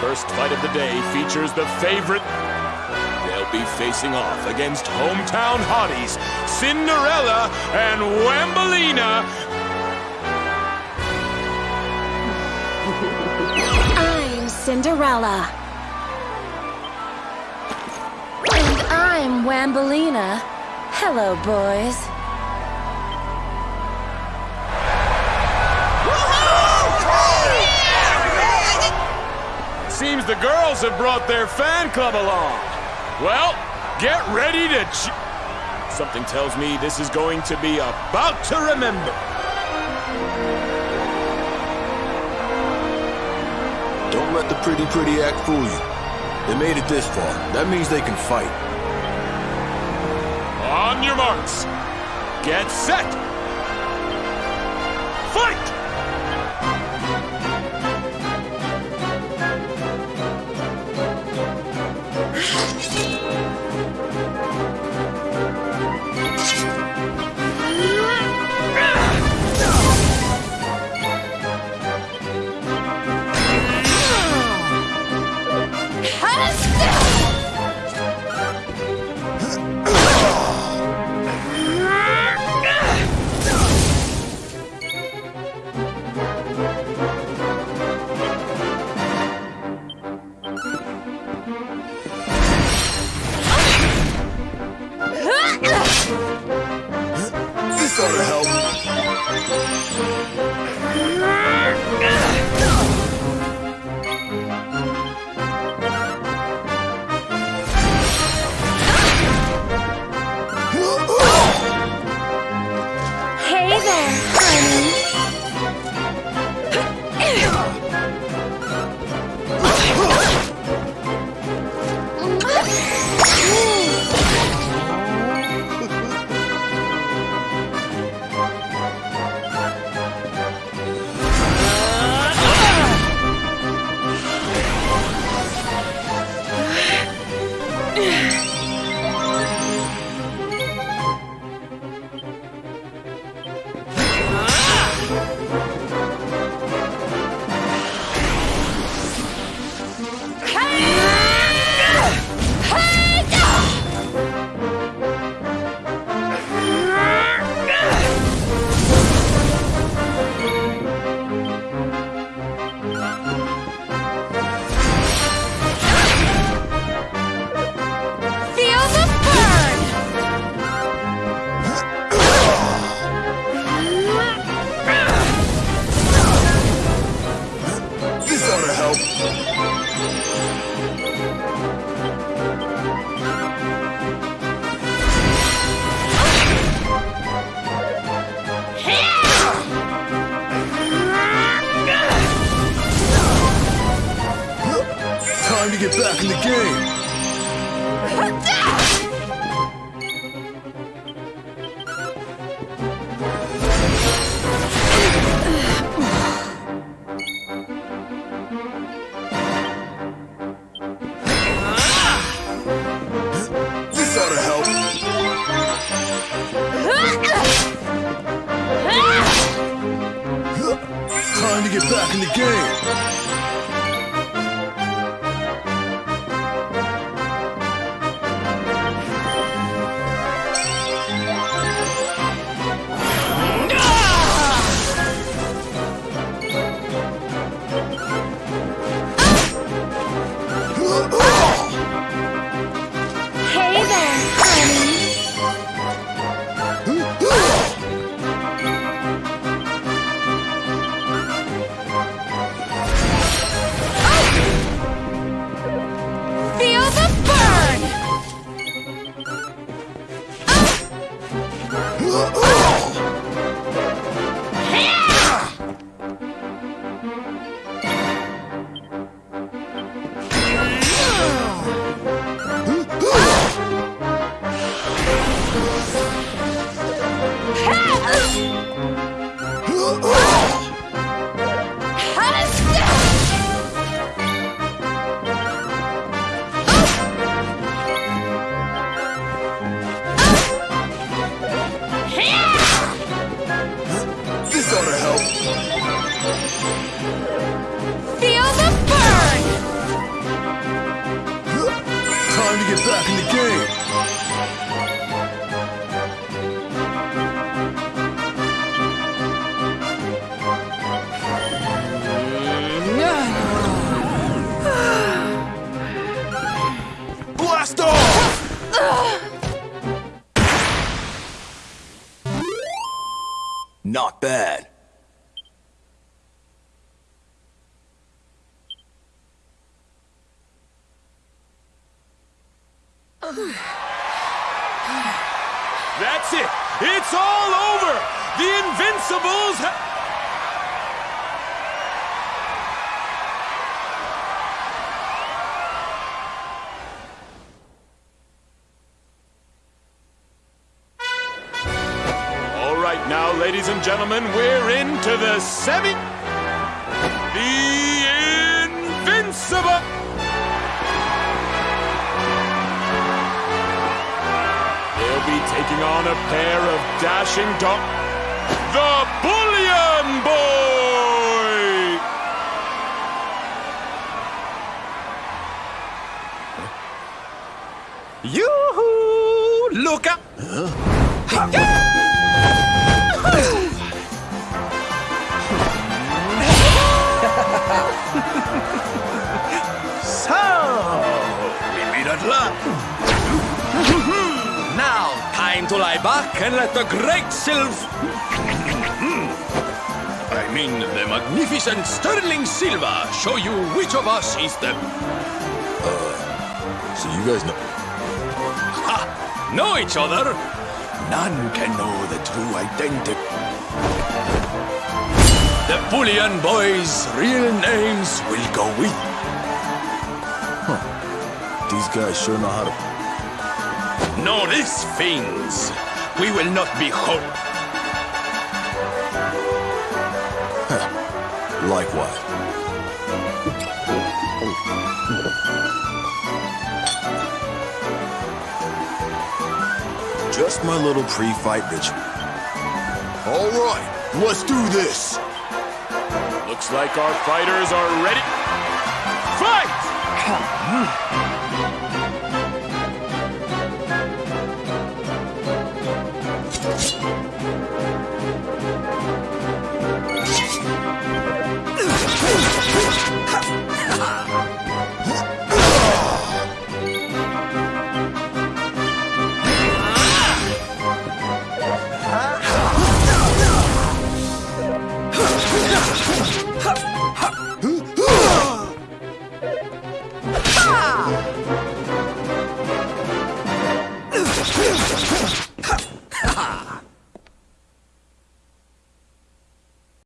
first fight of the day features the favorite. They'll be facing off against hometown hotties Cinderella and Wambolina. I'm Cinderella. And I'm Wambolina. Hello, boys. Seems the girls have brought their fan club along. Well, get ready to ch- Something tells me this is going to be about to remember. Don't let the pretty pretty act fool you. They made it this far. That means they can fight. On your marks. Get set. Fight! Time to get back in the game. Back Not bad. That's it. It's all over. The Invincibles. Now, ladies and gentlemen, we're into the semi. The Invincible. They'll be taking on a pair of dashing dog. The Bullion Boy! Yoo-hoo! Look up! so, lie back and let the great Sylv... Hmm. I mean, the magnificent Sterling Silva show you which of us is the... Uh, so you guys know. Ha! Know each other? None can know the true identity. The Bullion Boys' real names will go with. These guys sure know how to. Know this, fiends. We will not be hope. Likewise. Just my little pre-fight ritual. All right, let's do this. Looks like our fighters are ready. Fight! Huh?